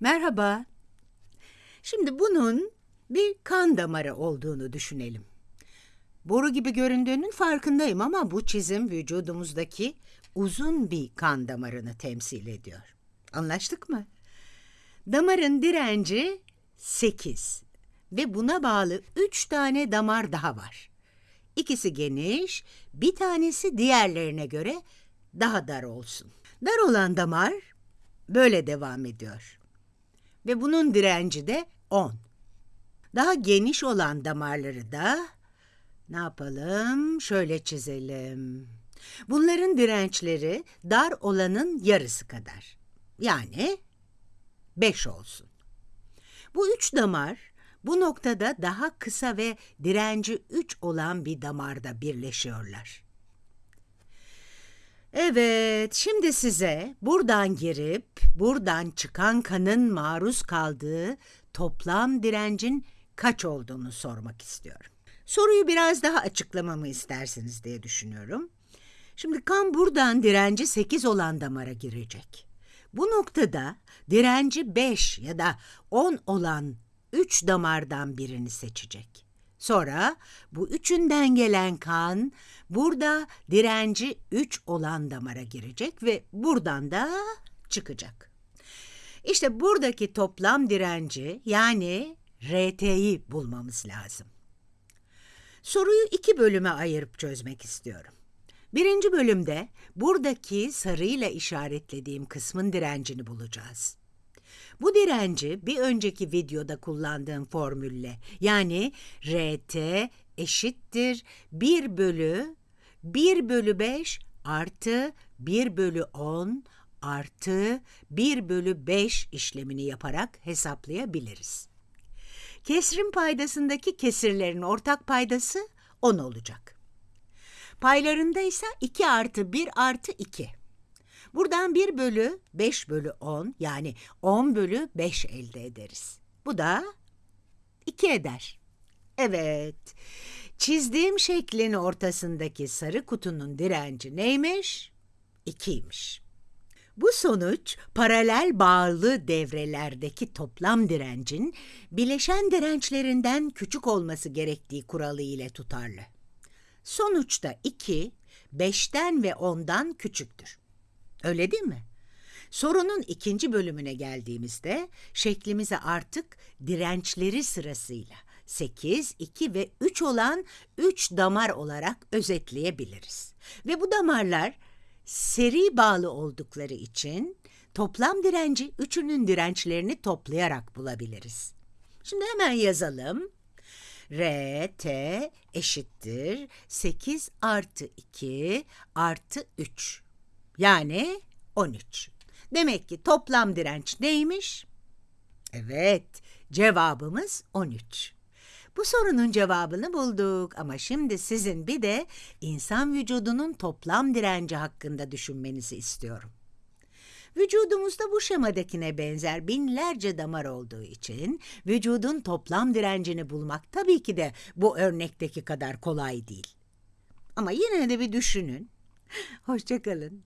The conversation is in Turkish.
Merhaba. Şimdi bunun bir kan damarı olduğunu düşünelim. Boru gibi göründüğünün farkındayım ama bu çizim vücudumuzdaki uzun bir kan damarını temsil ediyor. Anlaştık mı? Damarın direnci 8 ve buna bağlı 3 tane damar daha var. İkisi geniş, bir tanesi diğerlerine göre daha dar olsun. Dar olan damar böyle devam ediyor. Ve bunun direnci de 10. Daha geniş olan damarları da ne yapalım? Şöyle çizelim. Bunların dirençleri dar olanın yarısı kadar. Yani 5 olsun. Bu üç damar bu noktada daha kısa ve direnci 3 olan bir damarda birleşiyorlar. Evet, şimdi size buradan girip buradan çıkan kanın maruz kaldığı toplam direncin kaç olduğunu sormak istiyorum. Soruyu biraz daha açıklamamı istersiniz diye düşünüyorum. Şimdi kan buradan direnci 8 olan damara girecek. Bu noktada direnci 5 ya da 10 olan 3 damardan birini seçecek. Sonra bu üçünden gelen kan burada direnci 3 olan damara girecek ve buradan da çıkacak. İşte buradaki toplam direnci yani RT'yi bulmamız lazım. Soruyu iki bölüme ayırıp çözmek istiyorum. Birinci bölümde buradaki sarıyla işaretlediğim kısmın direncini bulacağız. Bu direnci bir önceki videoda kullandığım formülle yani RT eşittir 1 bölü 1 bölü 5 artı 1 bölü 10 artı 1 bölü 5 işlemini yaparak hesaplayabiliriz. Kesrin paydasındaki kesirlerin ortak paydası 10 olacak. Paylarında ise 2 artı 1 artı 2. Buradan 1 bölü 5 bölü 10 yani 10 bölü 5 elde ederiz. Bu da 2 eder. Evet, çizdiğim şeklin ortasındaki sarı kutunun direnci neymiş? 2'ymiş. Bu sonuç paralel bağlı devrelerdeki toplam direncin bileşen dirençlerinden küçük olması gerektiği kuralı ile tutarlı. Sonuçta 2, 5'ten ve 10'dan küçüktür. Öyle değil mi? Sorunun ikinci bölümüne geldiğimizde şeklimize artık dirençleri sırasıyla 8, 2 ve 3 olan 3 damar olarak özetleyebiliriz. Ve bu damarlar seri bağlı oldukları için toplam direnci üçünün dirençlerini toplayarak bulabiliriz. Şimdi hemen yazalım. R, T eşittir 8 artı 2 artı 3. Yani 13. Demek ki toplam direnç neymiş? Evet, cevabımız 13. Bu sorunun cevabını bulduk ama şimdi sizin bir de insan vücudunun toplam direnci hakkında düşünmenizi istiyorum. Vücudumuzda bu şemadakine benzer binlerce damar olduğu için vücudun toplam direncini bulmak tabii ki de bu örnekteki kadar kolay değil. Ama yine de bir düşünün. Hoşçakalın.